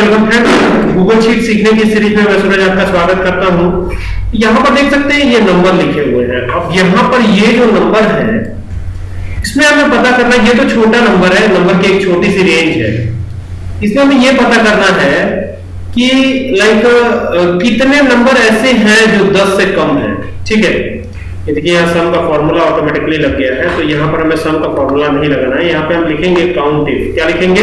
Welcome friends Google sheet सीखने की series में मैं सूरज आपका स्वागत करता हूँ। यहाँ पर देख सकते हैं ये नंबर लिखे हुए हैं। अब यहाँ पर ये जो नंबर है, इसमें हमें पता करना, ये तो छोटा नंबर है, नंबर की एक छोटी सी रेंज है। इसमें हमें ये पता करना है कि लाइक कितने नंबर ऐसे हैं जो 10 से कम है। ठीक है? ये देखिए, यहाँ सम का फॉर्मूला ऑटोमेटिकली लग गया है तो यहाँ पर हमें सम का फॉर्मूला नहीं लगाना है। यहाँ पे हम लिखेंगे काउंट इफ़ क्या लिखेंगे?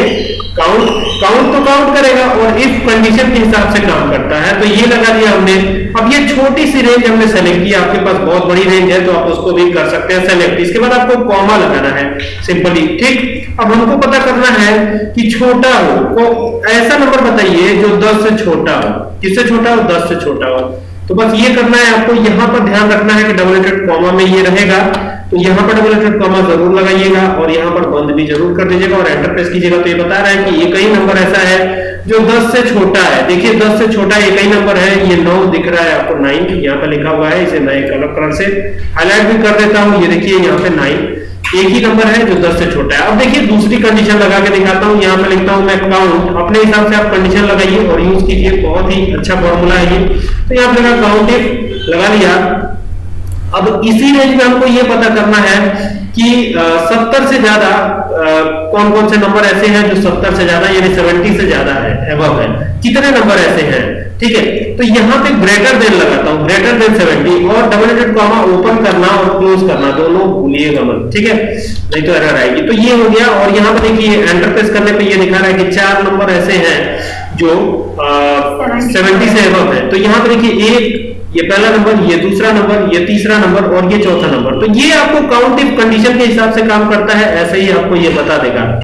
काउंट काउंट तो काउंट करेगा और इफ़ कंडीशन के हिसाब से काम करता है। तो ये लगा दिया हमने। अब ये छोटी सी रेंज हमने सेलेक्ट की। आपके पास बहुत बड़ी रेंज है तो आप उसको भी कर सकते हैं सेलेक्ट इसके बाद आपको कॉमा लगाना है सिंपली ठीक? अब हमको पता करना है कि छोटा हो को ऐसा नंबर बताइए जो 10 से छोटा हो। किससे छोटा हो? 10 से छोटा हो। तो बस ये करना है, आपको यहाँ पर ध्यान रखना है कि डबल एटेड कॉमा में ये रहेगा। तो यहाँ पर डबल एटेड कॉमा ज़रूर लगाइएगा और यहाँ पर बंद भी ज़रूर कर दीजिएगा और एंटर प्रेस कीजिएगा। तो ये बता रहा है कि ये कई नंबर ऐसा है जो 10 से छोटा है। देखिए 10 से छोटा एक ही नंबर है, ये 9 दिख रहा है आपको 9 यहाँ पर लिखा हुआ है, इसे नए कलर कलर से हाईलाइट भी कर देता हूँ। ये देखिए, यहाँ पे 9 एक ही नंबर है जो 10 से छोटा है। अब देखिए, दूसरी कंडीशन लगा के दिखाता हूँ। यहाँ पे लिखता हूँ मैं काउंट अपने हिसाब से आप कंडीशन लगाइए और यूज़ कीजिए। बहुत ही अच्छा फॉर्मूला है ये। तो यहाँ पे काउंट लगा लिया। अब इसी रेंज में हमको ये पता करना है कि सत्तर से ज़्यादा कौन कौन से नंबर ऐसे हैं जो सत्तर से ज़्यादा यानी सेवेंटी से ज़्यादा है एबव है। कितने नंबर ऐसे हैं? ठीक है? तो यहाँ पे ग्रेटर देन लगाता हूँ ग्रेटर देन सेवेंटी और डबल एटेड कॉमा ओपन करना और क्लोज करना दोनों भूलिएगा मत ठीक है? नहीं तो एरर आएगी। तो ये हो गया और यहाँ पे देखिए एंटर प्रेस करने पे ये दिखा रहा है कि चार नंबर ऐसे हैं जो सेवेंटी से एबव है। तो यहाँ पे देखिए एक ये पहला नंबर, ये दूसरा नंबर, ये तीसरा नंबर और ये चौथा नंबर। तो ये आपको काउंट इफ़ कंडीशन के हिसाब से काम करता है, ऐसे ही आपको ये बता देगा।